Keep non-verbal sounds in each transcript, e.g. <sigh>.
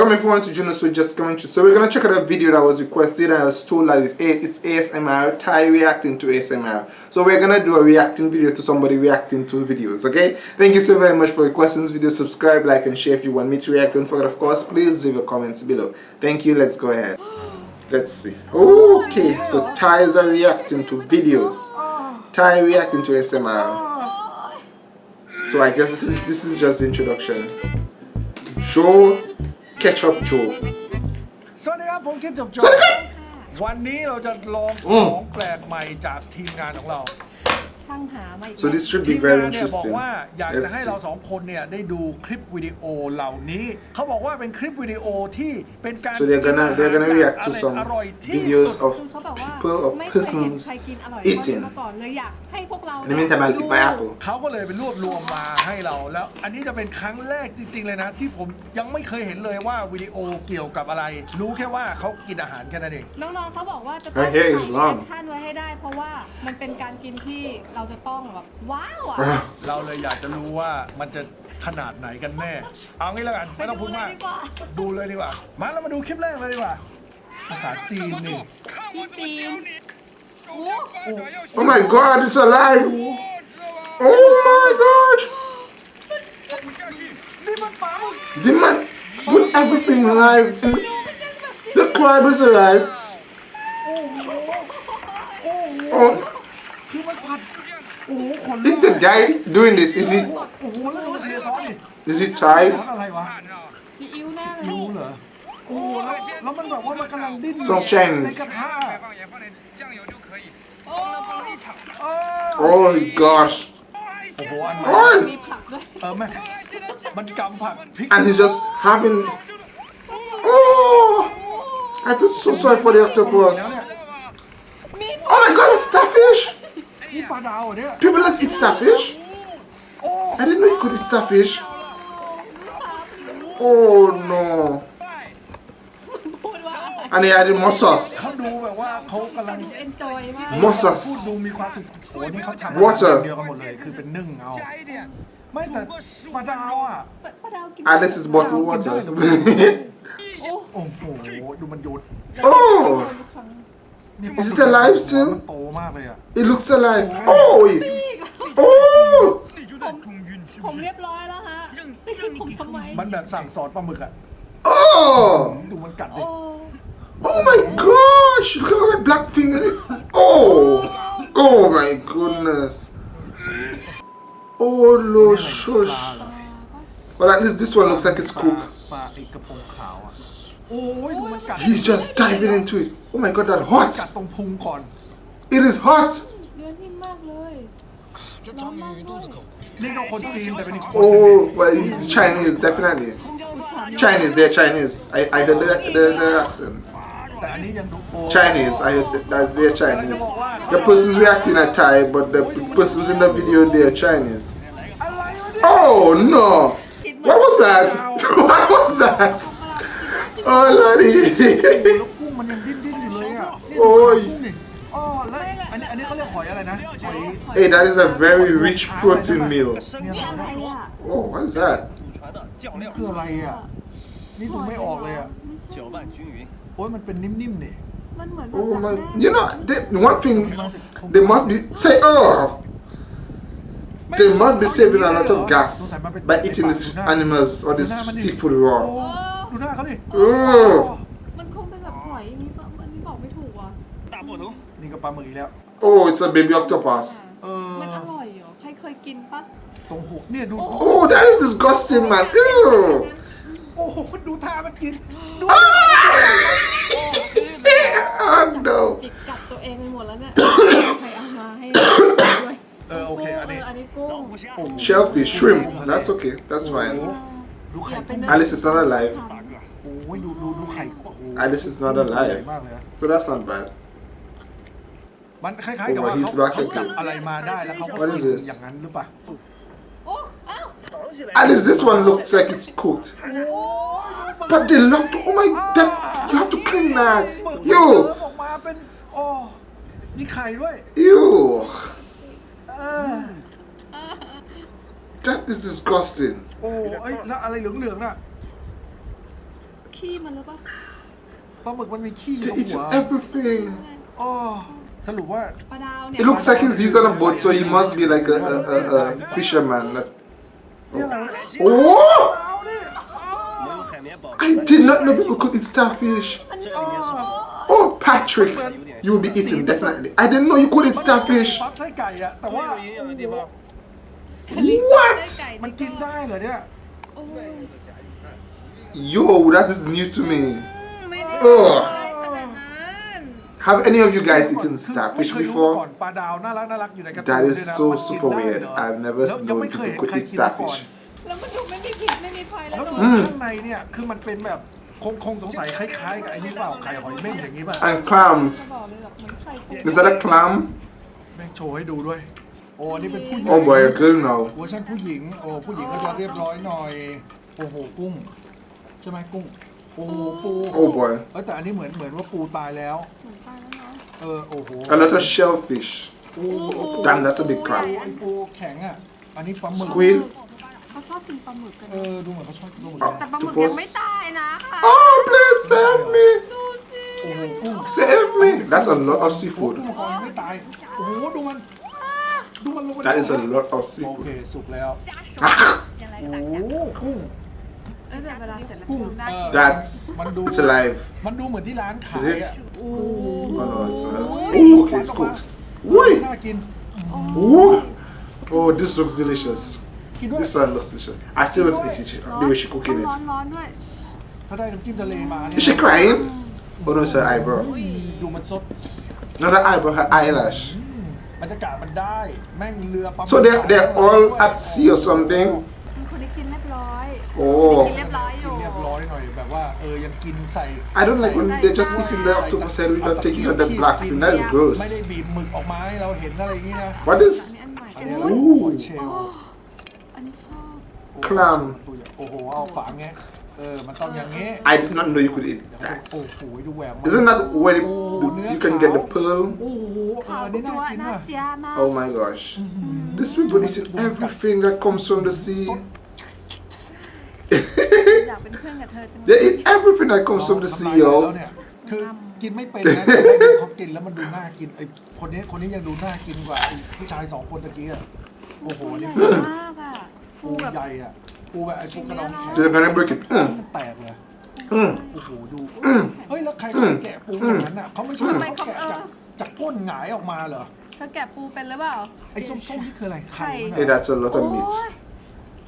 Welcome everyone to Juno Switch Just Commentary. So we're gonna check out a video that was requested and I was told that it's, it's ASMR, Thai reacting to ASMR. So we're gonna do a reacting video to somebody reacting to videos, okay? Thank you so very much for requesting this video. Subscribe, like and share if you want me to react. Don't forget of course, please leave your comments below. Thank you, let's go ahead. Let's see. Okay, so Thais are reacting to videos. Thai reacting to ASMR. So I guess this is this is just the introduction. Show Ketchup Joe สวัสดีครับ ผมคิดจบจสวัสดีครับวันนี้เราจะลองอืขมองแปลกใหม่จากทีมงานของเรา ช่างหามาอีก So this should ที be ม very งานเนี่ยบอก interesting. ว่าอยากจะ Let's ให้ see. เราสองคนเนี่ยได้ดูคลิปวิดีโอเหล่านี้ เขาบอกว่าเป็นคลิปวิดีโอที่เป็นการ So they're gonna they're gonna react to some อร่อยที่ videos สุด of คือเขาบอกว่า people or ไม่เคยเห็น persons ใครกินอร่อย eating. มาก่อนเลยอยากให้พวกเรา In the meantime, I'll eat my ดู apple. เขาก็เลยไปรวบรวมมาให้เราแล้ว อันนี้จะเป็นครั้งแรกจริง ๆ เลยนะ ที่ผมยังไม่เคยเห็นเลยว่าวิดีโอเกี่ยวกับอะไร รู้แค่ว่าเขากินอาหารแค่นั้นเอง น้องๆเขาบอกว่าจะ Her ต้อง hair ถ่าย is แอ long. คชั่นไว้ให้ได้ เพราะว่ามันเป็นการกินที่เราจะต้องแบบว้าวอะเราเลยอยากจะรู้ว่ามันจะขนาดไหนกันแน่ เอางี้แล้วกันไม่ต้องพูดมากไปดูเลยดีกว่าดูเลยดีกว่า มาเรามาดูคลิปแรกเลยดีกว่า ภาษาจีนนี่ที่จีนโอ้ Oh my god, it's alive! Oh my gosh! นี่มันปลาหมึก The man put everything alive. The crab is alive. is ก the guy doing this? Is he โอ้โหแล้วดูเทซอสดิ is he ซอ Thai? สอะไรวะ ซีอิ๊วแน่เลย รู้เหรอ โอ้โหแล้วแล้วมันแบบว่ามันกำลังดิ้น Sounds Chinese ในกระทะ 放盐放点酱油就可以。 เออ Oh gosh. โอ้โหอัน Oh, มีผักด้วย เออแม่มันกำผักพริก and he's just having. Oh, I feel so sorry for the แล้ว octopus. เนี่ย Oh my god, it's starfish! People, let's eat starfish. I didn't know you could eat starfish. Oh no. And they added more sauce. More sauce. Water. and this is bottled water <laughs> Oh. oh. Is it alive still? มันโตมากเลยอ่ะ it looks alive. Oh, it- oh. ผมเรียบร้อยแล้วฮะไม่คิดผมทำไม มันแบบสั่งสอนปลาหมึกอ่ะ Oh. ดูมันกัดดิ โอ้ Oh my gosh. Look at that black thing in it. Oh. Oh my goodness. Oh no, shush. Well, at least this one looks like it's ปลา cooked. ปลาไอ้กระพงขาวอ่ะโอ้ยดูมันกัด He's just diving into it. Oh my god, that กัด hot. ตรงพุงก่อน It is hot. เนื้อนิ่มมากเลยร้อนมากด้วย นี่ก็คนจีนแต่เป็นอีกคน Oh, well, he's Chinese, definitely. Chinese, they're Chinese. I, I heard the, the, the accent. แต่อันนี้ยังดูโอ้ Chinese, I heard that they're Chinese. The person's reacting are Thai, but the persons in the video, they're Chinese. อะไรวะเนี่ย Oh no! What was that? <laughs> What was that? โอ้ยเลยดิลูกกุ้งมันยังดิ้นดิ้นอยู่เลยอ่ะโอ้ยอ๋อแล้วอันนี้อันนี้เขาเรียกหอยอะไรนะหอย Hey that is a very rich protein meal. Oh, what is that? Oh my, you know, they, one thing, they must be, say, oh, they must be saving a lot of gas by eating these animals or this seafood raw. ดูหน้าเขาดิเออ มันคงเป็นแบบหอยอย่างนี้ปะอันนี้บอกไม่ถูกว่ะ Tak apa tu? นี่ก็ปลาหมึกอีกแล้ว Oh, it's a baby octopus. เออ มันอร่อยเหรอ ใครเคยกินปะตรงหูเนี่ยดู Oh, that is disgusting, man. Ew. โอ้โหมันดูท่ามันกิน ดู Oh, no. จิกกัดตัวเองไปหมดแล้วเนี่ย ใครเอามาให้ด้วยเออโอเคอันนี้ อันนี้กุ้ง Shellfish, shrimp. That's okay. That's fine. ดูอไข่ย่าไปนึก At least it's not alive. โอ้ยดูดูดูไข่โอ้โห Alice is not ใหญ่ alive. มากเลยนะ So that's not bad. มันคล้ายๆกับว่า Oh, he's เขา back เขาจับ again. อะไรมาได้แล้วเขาก็ What is this? อย่างนั้นหรือเปล่า โอ้อ้าว Alice, this one looks like it's cooked. But they love to. Oh my, that you have to clean that. เย Yo, ออกมาเป็นโอ้มีไข่ด้วย ew. เออ That is disgusting. โอ้ไอ้ยแล้วอะไรเหลืองๆน่ะ เค ขี้มันหรือเปล่าปลาหมึกมันมีขี้อยู่ To หั eat ว everything. อ๋อสรุปว่า ปลาดาวเนี่ย It looks like he's, he's on a boat, so he must be like a, a, a, a fisherman. That's- Oh! I did not know people could eat starfish. Oh, Patrick, you will be eating definitely. I didn't know you could eat starfish. What? มันกินได้เหรอเนี่ย Yo, that is new to me. ไม่ได้ เออ ได้ขนาดนั้น Have any of you guys eaten คือ starfish ไม่เคยรู้มาก่อน before? ปลาดาวน่ารักน่ารักอยู่ในกระตุ้น That is ด้วยนะ so มันกิน super ได้ weird. เหรอ I've never แล้วยัง known ไม่เคย people เห็น could ใคร eat กินมาก่อน starfish. แล้วมันดูไม่มีพิษไม่มีภัยแล้ แล้ว วดู อืม ข้างในเนี่ยคือมันเป็นแบบคงคงสงสัยคล้ายๆกับไอ้นี่เปล่าไข่หอยเม่นอย่างนี้ป่ะ And clams. จะบอกเลยแบบเหมือนไข่ตุ๋น Is that a clam? แม่งโชว์ให้ดูด้วย โอ้อันนี่เป็นผู้หญิง Oh boy, a girl now. เวอร์ชันผู้หญิง โอ้ผู้หญิงก็จะเรียบร้อยหน่อย โอ้โหกุ้ง ใช่ไหมกุ้งโอ้โหปู Oh boy. เอ้ยแต่อันนี้เหมือนเหมือนว่าปูตายแล้ว เหมือนตายแล้วเนาะเออโอ้โห A lot of shellfish. โอ้โห Damn, that's a big crab. ไอ้ปูแข็งอะ อันนี้ปลาหมึก Squid. เขาชอบกินปลาหมึกกันเอนะอดูเหมือนเขาชอบกินปลาหมึกอะแต่ปลาหมึกทุกคนยังไม่ตายนะค่ะ Oh, please save me. ดูสิโอ้โหกุ้ง Save me. That's a lot of โอ้กุ้ง seafood. มังกรยังไม่ตาย โอ้โหดูมัน ดูมันลงไป That is a lot of โอเค seafood. สุกแล้ว Ah, โอ้โหกุ้ง เออแต่เวลาเสร็จแล้ว กุ้ง ทำได้ เออ that's มันดู it's alive. มันดูเหมือนที่ร้านขาย Is it? อ่ะ Oh no, it's uh, oh okay, it's cooked. ไม่ Wait. น่ากิน Ooh. Oh, this looks delicious. กินด้วย This one looks delicious. I still want to eat it. The way she ต้ cooking องร้อน it. ร้อนด้วย ถ้าได้น้ำจิ้มทะเลมาเนี่ย Is she crying? Oh no, it's her eyebrow. ดูมันสด Not her eyebrow, her eyelash. บรรยากาศมันได้ แม่งเรือปั๊ม So they're they're all at sea or something. เป็นคนที่กินเรีย บร้อย Oh. กินเรียบร้อยอ กิน ยู่ เรียบร้อยหน่อยแบบว่าเออยังกินใส่ I don't like when they're just eating the octopus head without taking out the black fin. That is ไม่ gross. ได้บีบหมึกออกมาให้เราเห็นอะไรอย่างนี้นะ What is อันนี้อันใหม่ อันนี้ Ooh เชล อันนี้ชอบ clam? โอ้โหเอาฝาแงะเออมันต้องอย่างงี้ I did not know you could eat โอ้ that. โหดูแหวกมัน Isn't that where it, Oh, you can get the pearl? โอ้โหเออ ขาว อันนี้ จั น่าว กิน น่า ว่ะ เจียมาก Oh my gosh. These people eating everything that comes from the sea. อยากเป็นเพื่อนกับเธอจังเลย They eat everything that comes from the ทำ sea, ลายแล้ว yo. เนี่ยคือกินไม่เป็นนะแต่ว่าดูเขากินแล้วมันดูน่ากินไอ้คนนี้คนนี้ยังดูน่ากินกว่าไอ้ผู้ชายสองคนตะกี้อะโอ้โหปูนี่ใหญ่มากอะปูปูแบบใหญ่อะปูแบบไอ้ปูกระดองแข็ง They're gonna break it. Mm, มันแตกเลย mm. โอ้โหดู เฮ้ย แล้วใครเขาแกะปูอย่างนั้นอะเขาไม่ใช่เขาแกะจากจากก้นหงายออกมาเหรอ เธอแกะปูเป็นหรือเปล่า ไอ้ส้มๆนี่คืออะไรไข่มัน Hey, เหรอ that's a lot โอ้ of meat. ย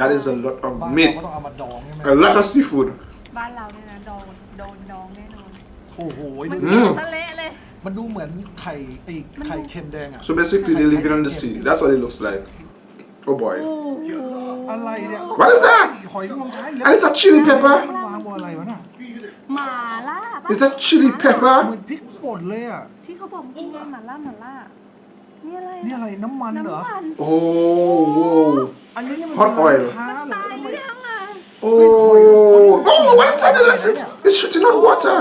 That is a lot บ้าน of เรา meat. ก็ต้องเอามาดองใช่ไหม A lot of seafood. บ้านเราเนี่ยนะโดนโดนดองแน่นอน โอ้โห มัน ดู แกะ อืม ทะเละเลย มันดูเหมือนไข่ไอ้ไข่เค็มแดงอ่ะ So basically, they live on the sea. That's what it looks like. Oh boy. อะไรเนี่ย What is that? หอยงวงช้างอีก And it's a chili มัน pepper. วางบนอะไรวะน่ะ หมาล่าปะ Is that chili เหมื pepper? อนพริกป่นเลยอ่ะ ที่เขาบอกกินไงหมาล่าหมาล่านี่อะไร นี่อะไรน้ำมันเหรอ น้ำมัน Oh, whoa. อันนี้นี่มัน Hot oil ค้าเหรอตายหรือยังอะ Oh. Oh, what is that? It's, it's shooting out water.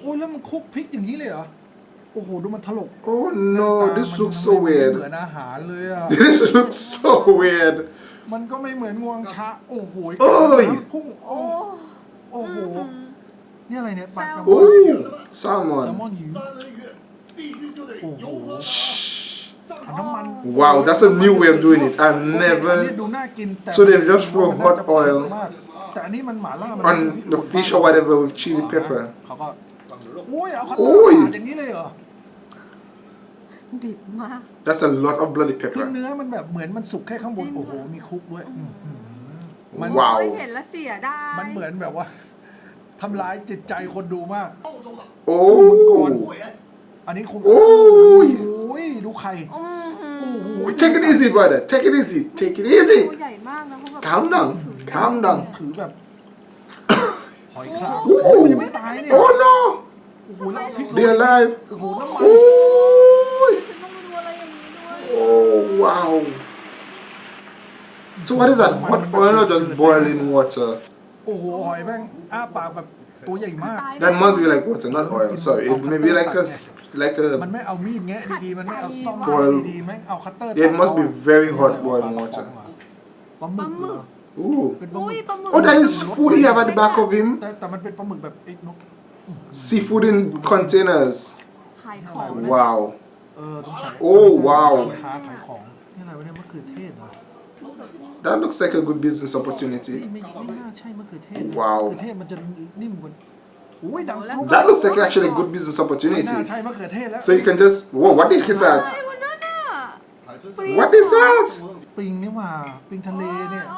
โอ้ยแล้วมันคลุกพริกอย่างนี้เลยเหรอ โอ้โห ดูมันถลก Oh no, this มัน looks มัน so ไม่เหมื weird. อนอาหารเลยอะ This looks so weird. มันก็ไม่เหมือนงวงช้างโอ้โหเอ้ย พุ่งโอ้โอ้โอ้โห นี่อะไรเนี่ยปลาแซลมอน Oh, แซลมอ salmon. นหิว โอ้โหเอา น้ำมัน Wow, that's a new way of doing it. I've อันนี้ never ดูน่ากินแต่ So they've just throw hot oil แต่อันนี้มันหม่าล่ามัน on the fish or whatever with chili pepper. เขาก็โอ้ยเอาคัตโอ้เตอร์ย ปาดอย่างนี้เลยเหรอดิบมาก That's a lot of bloody คือ pepper. เนื้อมันแบบเหมือนมันสุกแค่ข้างบนจริง โอ้โหค่ะมีคลุกด้วยอื้อหือมันว้าวโอ้ยเห็นแล้วเสียดายมันเหมือนแบบว่าทำร้ายจิตใจคนดูมาก Oh. อันนี้คงโอ้ยโอ้ย ดูไข่อื้อหือโอ้โห Take it easy, brother. Take it easy. Take it ตัว easy. ใหญ่มากนะเขาแบบ Calm down. Calm down. ถือแบบหอยคราวโอ้โหโอ้ยยังไม่ตายเนี่ย Oh no. โอ้โหแล้วเอาพริกโรย They're alive. โอ้โหน้ำมัน Oh. ฉันต้องมาดูอะไรอย่างนี้ด้วย Oh wow. So what is that? Hot oil or just boiling water? โอ้โหหอยแม่งอ้าปากแบบ ตัวใหญ่มาก ตาย That must be like water, not oil. Sorry, it may be like a s- like มัน a ไม่เอามีดแงะดีๆ มันไม่เอาซ่อม Boil ดีๆแม่งเอาคัตเตอร์ It must be very hot ตัด boiling เอา water. ปลาหมึกเหรอ Ooh. เป็นปลาห อุ้ มึ ย ก ปลาหมึก Oh, that is food he have at the back of him. แต่แต่มันเป็นปลาหมึกแบบไอ้นก Seafood in containers. ขายของนะ Wow. เออต้องใส่ โอ้ว้าว สินค้าขายของนี่อะไรวะเนี่ยมะเขือเทศเหรอ That looks like a good business opportunity. Wow. That looks like actually a good business opportunity. So you can just... Whoa, what is that? What is that?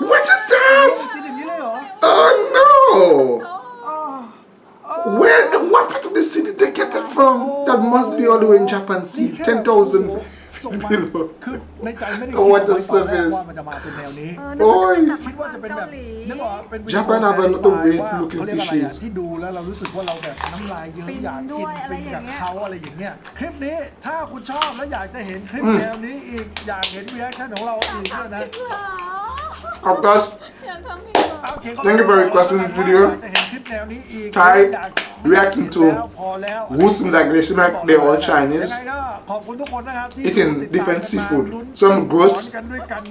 What is that? Oh no! Where, what part of the city did they get that from? That must be all the way in Japan Sea. 10,000... ส่งมา below. คือในใจไม่ได้ Oh, คิด what เอา the ไว้ตอนแรก service ว่ามันจะมาเป็นแนวนี้เออนึกโอ้ยว่าจะแบบคิดว่าจะเป็นแบบเกาหลีนึกว่าเป็นวิดีโอ Japan have a lot of satisfy weird ว่า looking เขาเรียกอะไรอะ fishes ที่ดูแล้วเรารู้สึกว่าเราแบบน้ำลายเยิ้มฟินอยากด้กิวนยอะไรฟินอกัย่าบงเงี้ยเขาอะไรอย่างเงี้ยคลิปนี้ถ้าคุณชอบและอยากจะเห็นคลิปแนวนี้อีกอยากเห็นรีแอคชั่นของเราอีกด้วยนะ Of course, อยากทำอีกเหรอโอเค Thank you for requesting this video. จะเห็นคลิปแนวนี้อีก Thai อยาก reacting to who seems like they seem like they're all Chinese, eating different seafood. Some gross,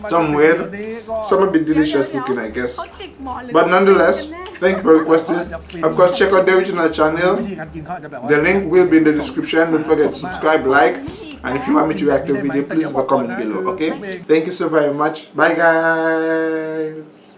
some weird, some a bit delicious looking, I guess. But nonetheless, thank you for requesting. Of course, check out the original channel. The link will be in the description. Don't forget to subscribe, like, and if you want me to react to a video, please leave a comment below, okay? Thank you so very much. Bye, guys.